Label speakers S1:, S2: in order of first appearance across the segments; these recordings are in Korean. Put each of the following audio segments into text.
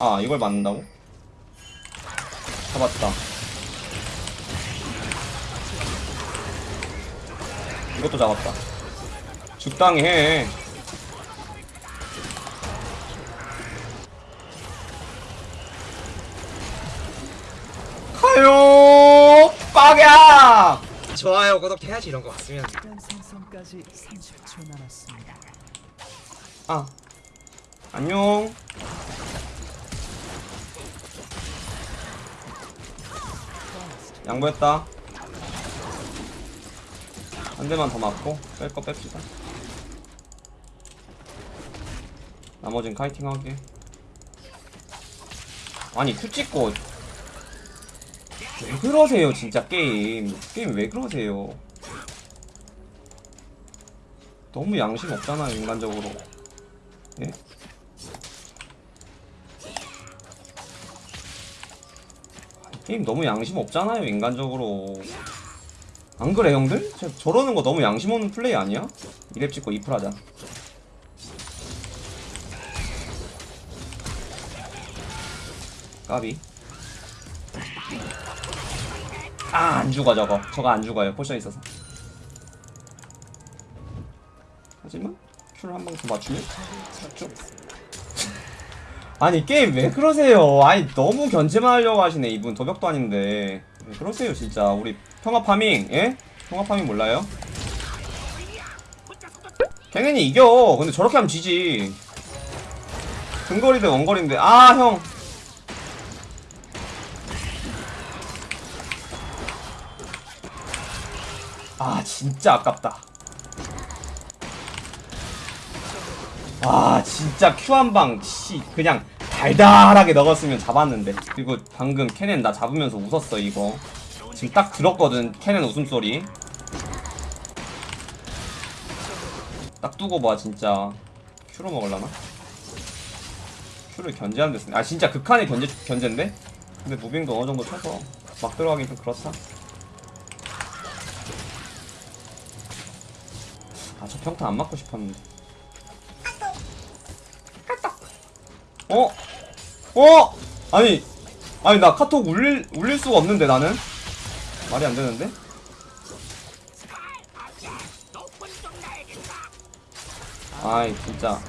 S1: 아 이걸 맞는다고? 잡았다. 이것도 잡았다. 적당히 해. 가요! 빡야!
S2: 좋아요 구독해야지 이런 거 왔으면.
S3: 일단 생성까지 30초 남았습니다.
S1: 아 안녕 양보했다. 한 대만 더 맞고 뺄 거 뺍시다. 나머진 카이팅하게. 아니 큐 찍고. 왜 그러세요 진짜 게임? 게임 왜 그러세요? 너무 양심 없잖아요 인간적으로. 예? 게임 너무 양심 없잖아요 인간적으로. 안 그래 형들? 저, 저러는 거 너무 양심 없는 플레이 아니야? 이랩 찍고 이플 하자. 까비. 아 안 죽어 저거 저거 안 죽어요 potion 있어서. 하지만 Q를 한 방 더 맞추면 쭉 아니 게임 왜 그러세요? 아니 너무 견제만 하려고 하시네 이분. 도벽도 아닌데. 왜 그러세요 진짜? 우리 평화 farming 예? 평화 farming 몰라요? 걔네니 이겨. 근데 저렇게 하면 지지. 근거리 대 원거리인데. 아형! 아 진짜 아깝다 아 진짜 큐 한 방 씨 그냥 달달하게 넣었으면 잡았는데. 그리고 방금 캐넨 나 잡으면서 웃었어 이거. 지금 딱 들었거든 캐넨 웃음소리. 딱 두고 봐 진짜. 큐로 먹을라나? 큐를 견제하는 데 쓰네 아 진짜 극한의 견제, 견제인데? 근데 무빙도 어느정도 쳐서 막 들어가긴 좀 그렇다. 아저 평타 안 맞고 싶었는데 어? 어? 아니 아니 나 카톡 울릴 울릴 수가 없는데 나는 말이 안 되는데? 아이 진짜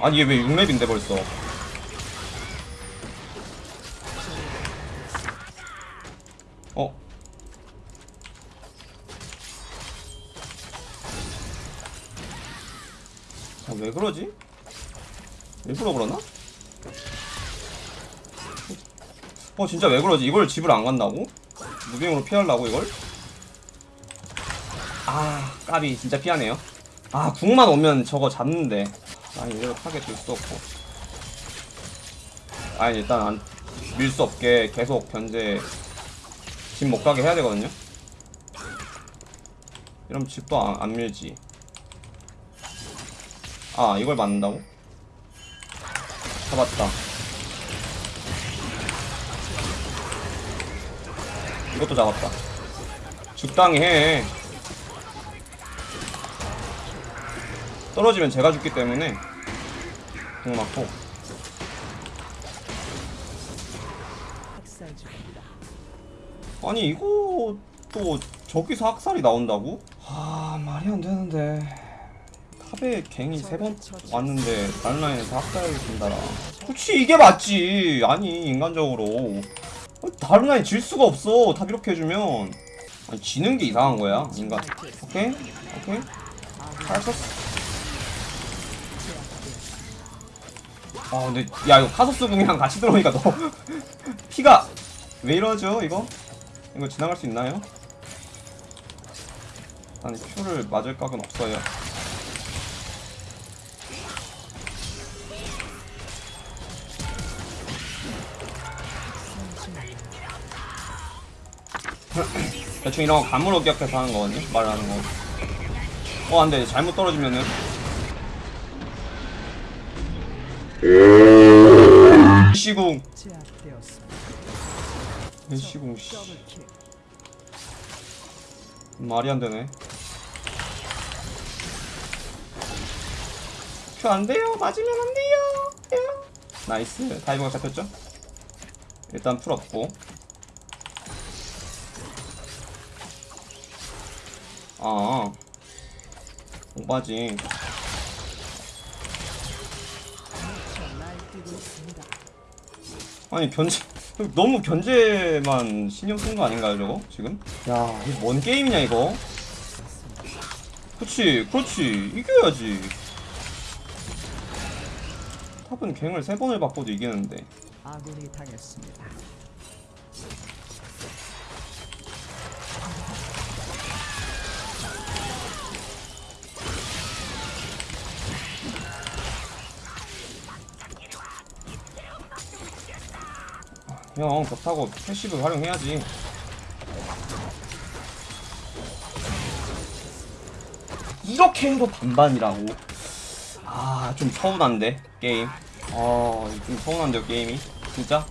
S1: 아니 얘왜 6렙인데 벌써 어? 아, 왜 그러지? 일부러 그러나? 어 진짜 왜 그러지? 이걸 집을 안 간다고? 무빙으로 피하려고 이걸? 아 까비 진짜 피하네요 아 궁만 오면 저거 잡는데 아니 이대로 타겟 줄수 없고 아니 일단 안 밀 수 없게 계속 견제 집 못 가게 해야 되거든요 이러면 집도 안, 안 밀지 아 이걸 맞는다고? 잡았다 이것도 잡았다 적당히 해 떨어지면 제가 죽기 때문에 공 맞고. 아니 이거 또 저기서 학살이 나온다고? 아 말이 안 되는데 탑에 갱이 세 번 왔는데 다른 라인에서 학살을 준다라. 그치 이게 맞지. 아니 인간적으로. 어, 다른 라인 질 수가 없어. top 이렇게 해주면. 아니 지는 게 이상한 거야 인간. 오케이? 오케이? 잘 썼어. 아 근데 야 이거 카서스 궁이랑 같이 들어오니까 너 피가 왜 이러죠 이거? 이거 지나갈 수 있나요? 아니 Q를 맞을 각은 없어요 대충 이런 거 간문호 기억해서 하는 거거든요 말하는 거 어, 안 돼. 잘못 떨어지면은. 시궁.
S3: 제압되었습니다.
S1: 시궁, 씨. 말이 안 되네. 큐안 돼요. 맞으면 안 돼요. 나이스 다이브가 잡혔죠? 일단 풀었고 아 오바지
S3: 있습니다.
S1: 아니 견제 너무 견제만 신경 쓴 거 아닌가요 저거 지금? 야 이거 뭔 게임이냐 이거 그치 그렇지 이겨야지 탑은 갱을 세 번을 바꿔도 이기는데
S3: 아군이 당했습니다.
S1: 형 벽타고 패시브 활용해야지. 이렇게 해도 반반이라고. 아 좀 서운한데 게임. 아좀 서운한데요 게임이. 진짜.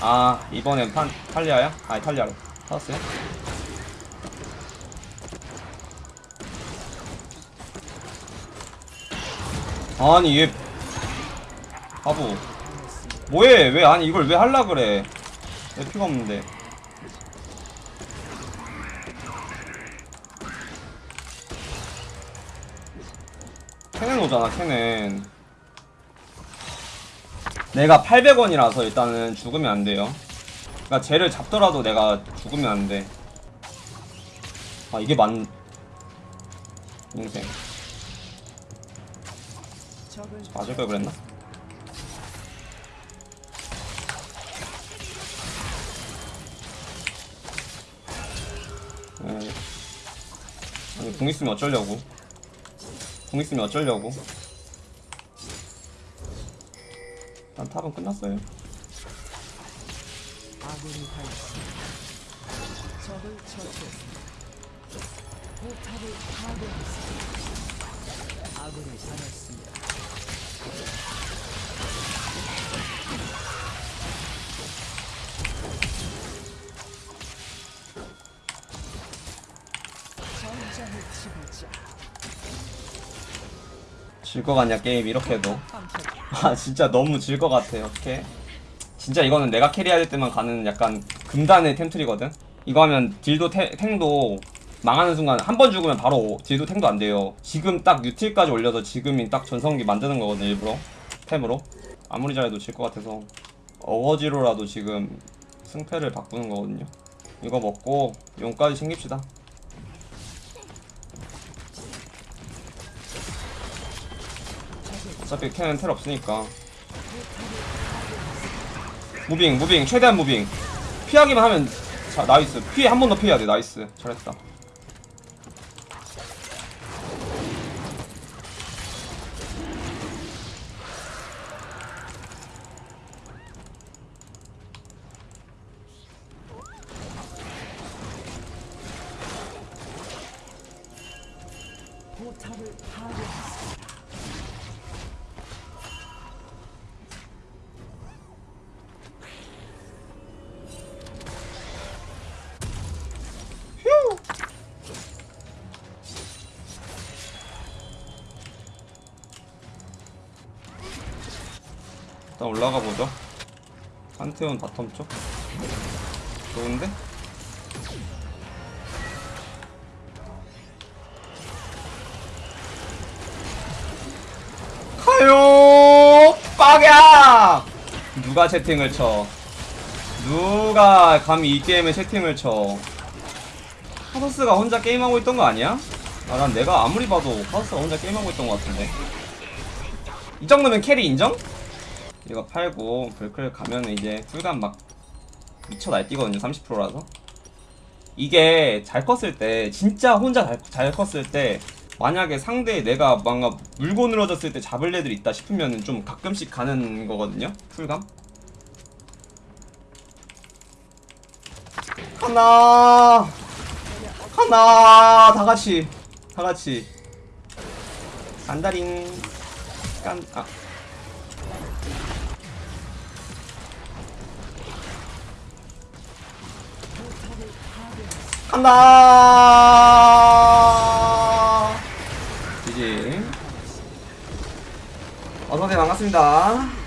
S1: 아 이번엔 판 탈리아야? 아니 탈리아로 타웠어요? 아니 얘 바보. 뭐해? 왜 아니 이걸 왜 할라 그래? 내 피가 없는데? 캐넨 오잖아 캐넨. 내가 800원이라서 일단은 죽으면 안 돼요. 그러니까 쟤를 잡더라도 내가 죽으면 안 돼. 아 이게 맞 인생 맞을 걸 그랬나? 에 아니 궁 있으면 어쩌려고? 궁 있으면 어쩌려고? 난 탑은 끝났어요.
S3: 아군이 당했습니다. 적을 처치했습니다. 포탑을 파괴했습니다. 아군이 당했습니다. 전장의 지배자
S1: 질것 같냐 게임 이렇게 해도 아 진짜 너무 질 것 같아 어떡해 진짜 이거는 내가 캐리할 때만 가는 약간 금단의 템트리거든? 이거 하면 딜도 태, 탱도 망하는 순간 한 번 죽으면 바로 딜도 탱도 안 돼요. 지금 딱 유틸까지 올려서 지금이 딱 전성기 만드는 거거든 일부러. 템으로. 아무리 잘해도 질 것 같아서 어거지로라도 지금 승패를 바꾸는 거거든요. 이거 먹고 용까지 챙깁시다. 어차피 걔는 텔 없으니까 moving moving 최대한 moving. 피하기만 하면 자 nice. 피해 한 번 더 피해야 돼. nice. 잘했다.
S3: 포탑을 파괴했습니다.
S1: 일단 올라가 보죠. 판테온 바텀 쪽? 좋은데? 가요! 빡야! 누가 채팅을 쳐? 누가 감히 이 게임에 채팅을 쳐? 카더스가 혼자 게임하고 있던 거 아니야? 아, 난 내가 아무리 봐도 카더스가 혼자 게임하고 있던 거 같은데. 이 정도면 carry 인정? 이거 팔고 불클 가면 이제 풀감 막 미쳐 날뛰거든요 30%라서. 이게 잘 컸을 때 진짜 혼자 잘, 잘 컸을 때 만약에 상대 내가 뭔가 물고 늘어졌을 때 잡을 애들 있다 싶으면 좀 가끔씩 가는 거거든요 풀감? 하나! 하나! 다 같이 다 같이. 간다링. 깐 아 간다. 지지. 어서오세요 반갑습니다.